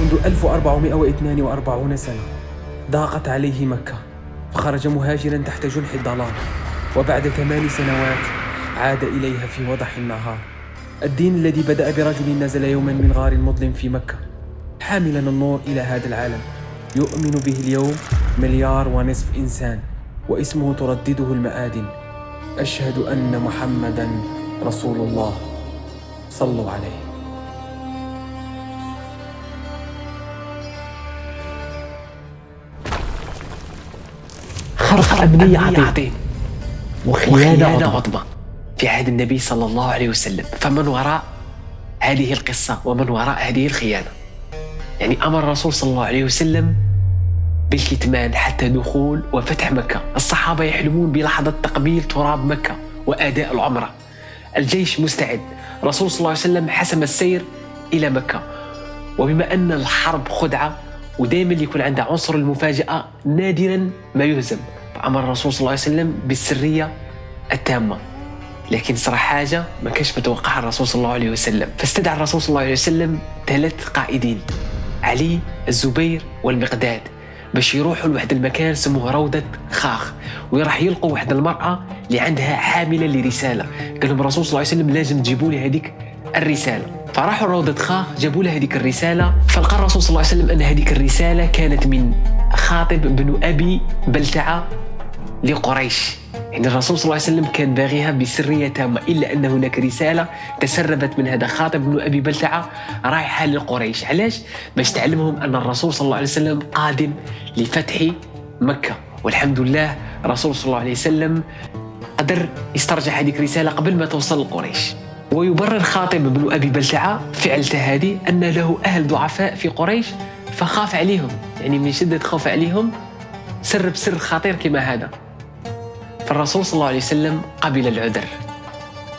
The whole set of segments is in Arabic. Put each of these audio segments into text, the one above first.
منذ 1442 سنة ضاقت عليه مكة. فخرج مهاجرا تحت جنح الضلال وبعد ثمان سنوات عاد إليها في وضح النهار. الدين الذي بدأ برجل نزل يوما من غار مظلم في مكة. حاملا النور إلى هذا العالم. يؤمن به اليوم مليار ونصف إنسان واسمه تردده المآدن أشهد أن محمدا رسول الله. صلوا عليه. خرق أمنية عظيم. وخيانة عظمى في عهد النبي صلى الله عليه وسلم. فمن وراء هذه القصة ومن وراء هذه الخيانة. يعني أمر الرسول صلى الله عليه وسلم بالكتمان حتى دخول وفتح مكة. الصحابة يحلمون بلحظة تقبيل تراب مكة وأداء العمرة. الجيش مستعد. الرسول صلى الله عليه وسلم حسم السير إلى مكة. وبما أن الحرب خدعة ودائما يكون عندها عنصر المفاجأة نادرا ما يهزم. فأمر الرسول صلى الله عليه وسلم بالسرية التامة. لكن صرا حاجة ما كانش متوقعها الرسول صلى الله عليه وسلم. فاستدعى الرسول صلى الله عليه وسلم ثلاث قائدين علي الزبير والمقداد باش يروحوا لواحد المكان سموه روضة خاخ وراح يلقوا واحد المرأة اللي عندها حاملة لرسالة. قال لهم الرسول صلى الله عليه وسلم لازم تجيبوا لي هذيك الرسالة. فراحوا لروضة خاخ جابوا لها هذيك الرسالة. فلقى الرسول صلى الله عليه وسلم أن هذيك الرسالة كانت من خاطب بن أبي بلتعة لقريش. يعني الرسول صلى الله عليه وسلم كان باغيها بسرية تامة إلا أن هناك رسالة تسربت من هذا خاطب بن أبي بلتعة رايحة لقريش. علاش؟ باش تعلمهم أن الرسول صلى الله عليه وسلم قادم لفتح مكة. والحمد لله الرسول صلى الله عليه وسلم قدر يسترجع هذيك الرسالة قبل ما توصل لقريش. ويبرر خاطب بن أبي بلتعة فعلته هذه أن له أهل ضعفاء في قريش فخاف عليهم. يعني من شدة خوف عليهم سر بسر خطير كما هذا. فالرسول صلى الله عليه وسلم قبل العذر.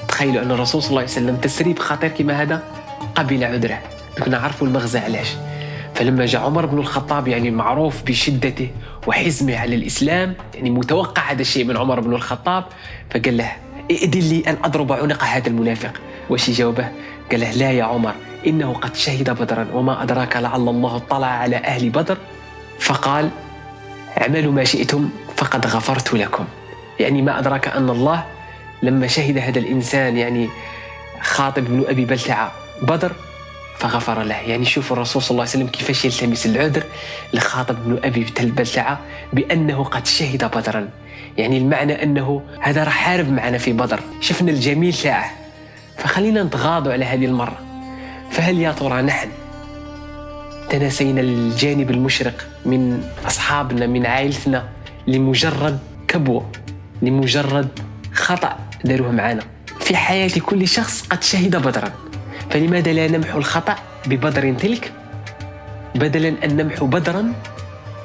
تخيلوا أن الرسول صلى الله عليه وسلم تسريب خطير كما هذا قبل عذره. كنا عرفوا المغزى علاش. فلما جاء عمر بن الخطاب يعني معروف بشدته وحزمه على الإسلام يعني متوقع هذا الشيء من عمر بن الخطاب فقال له ائذن لي أن أضرب عنق هذا المنافق. واش جاوبه؟ قال له لا يا عمر إنه قد شهد بدرا وما أدراك لعل الله اطلع على أهل بدر. فقال اعملوا ما شئتم فقد غفرت لكم. يعني ما أدراك أن الله لما شهد هذا الإنسان يعني خاطب بن أبي بلتعة بدر فغفر له. يعني شوفوا الرسول صلى الله عليه وسلم كيفاش يلتمس العذر لخاطب بن أبي بلتعة بأنه قد شهد بدرا. يعني المعنى أنه هذا راح حارب معنا في بدر. شفنا الجميل تاعه. فخلينا نتغاضوا على هذه المرة. فهل يا ترى نحن تناسينا الجانب المشرق من أصحابنا من عائلتنا لمجرد كبوة لمجرد خطأ داروه معنا في حياة كل شخص قد شهد بدرا فلماذا لا نمحو الخطأ ببدر تلك؟ بدلا أن نمحو بدرا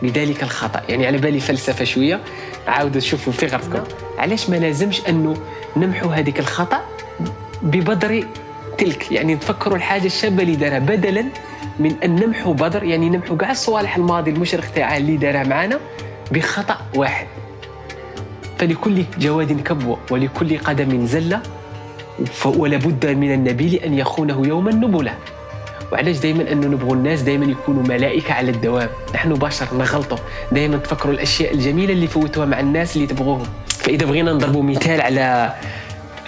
لذلك الخطأ. يعني على بالي فلسفة شوية عاودوا تشوفوا في غرفكم. علاش ما لازمش أنه نمحو هذيك الخطأ ببدر تلك يعني نتفكروا الحاجة الشابة اللي دارها بدلا من أن نمحو بدر يعني نمحو كاع الصوالح الماضي المشرق تاعها اللي دارها معنا بخطأ واحد. فلكل جواد كبوة ولكل قدم زلة ولا بد من النبيل أن يخونه يوما نبلة وعلاش دائما أنه نبغوا الناس دائما يكونوا ملائكة على الدوام؟ نحن بشر نغلطوا. دائما تفكروا الأشياء الجميلة اللي فوتوها مع الناس اللي تبغوهم. فإذا بغينا نضربوا مثال على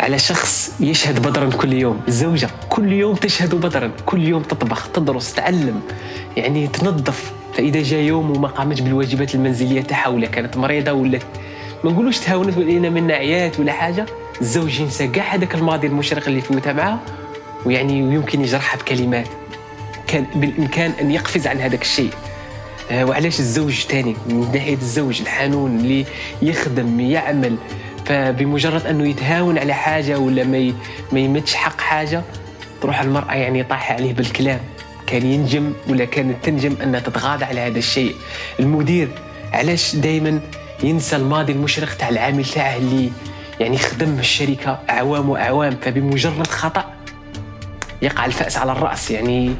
على شخص يشهد بدرا كل يوم. الزوجة كل يوم تشهد بدرا. كل يوم تطبخ تدرس تعلم. يعني تنظف. فإذا جاء يوم وما قامت بالواجبات المنزلية تاعها ولا كانت مريضة ولا ما نقولوش تهاونت ولينا منا عيات ولا حاجة. الزوج ينسى كاع هذاك الماضي المشرق اللي فوتها معاه. ويعني يمكن يجرحها بكلمات. كان بالإمكان أن يقفز عن هذاك الشيء. آه وعلاش الزوج تاني من ناحية الزوج الحنون اللي يخدم يعمل. فبمجرد أنه يتهاون على حاجة ولا ما ما يمدش حق حاجة تروح المرأة يعني طايحة عليه بالكلام. كان ينجم ولا كانت تنجم أنها تتغاضى على هذا الشيء. المدير علاش دائما ينسى الماضي المشرق تاع العامل تاعه اللي يعني خدم الشركة أعوام وأعوام فبمجرد خطأ يقع الفأس على الرأس يعني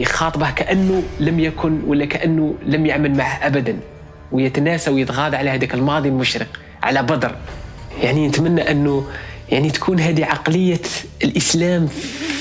يخاطبه كأنه لم يكن ولا كأنه لم يعمل معه ابدا ويتناسى ويتغاضى على هذاك الماضي المشرق. على بدر. يعني نتمنى أنه يعني تكون هذه عقلية الإسلام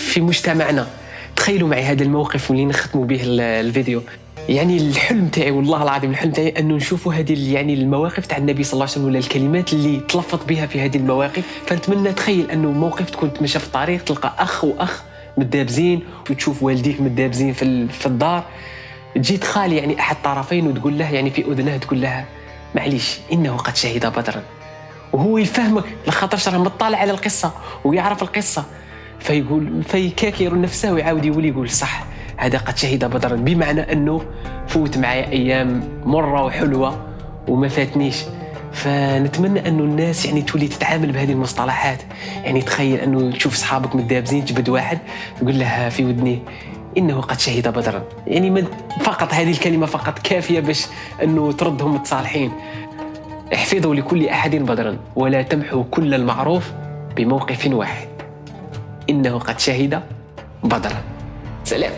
في مجتمعنا. تخيلوا معي هذا الموقف واللي نختموا به الفيديو. يعني الحلم تاعي والله العظيم الحلم تاعي أنه نشوفوا هذه يعني المواقف تاع النبي صلى الله عليه وسلم ولا الكلمات اللي تلفظ بها في هذه المواقف. فنتمنى تخيل أنه موقف تكون تمشى في الطريق تلقى أخ وأخ متدابزين وتشوف والديك متدابزين في, في الدار. تجي تخالي يعني أحد الطرفين وتقول له يعني في أذنه تقول لها معليش إنه قد شهد بدرا. وهو يفهمك لخاطرش راه مطلع على القصة ويعرف القصة. فيقول فيكاكر نفسه ويعاود يولي يقول صح هذا قد شهد بدرا. بمعنى إنه فوت معايا أيام مرة وحلوة وما فاتنيش. فنتمنى إنه الناس يعني تولي تتعامل بهذه المصطلحات. يعني تخيل إنه تشوف صحابك متدابزين تجبد واحد تقول له في ودني. إنه قد شهد بدرا. يعني من فقط هذه الكلمة فقط كافية باش إنه تردهم متصالحين احفظوا لكل أحد بدرا ولا تمحوا كل المعروف بموقف واحد. إنه قد شهد بدرا. سلام.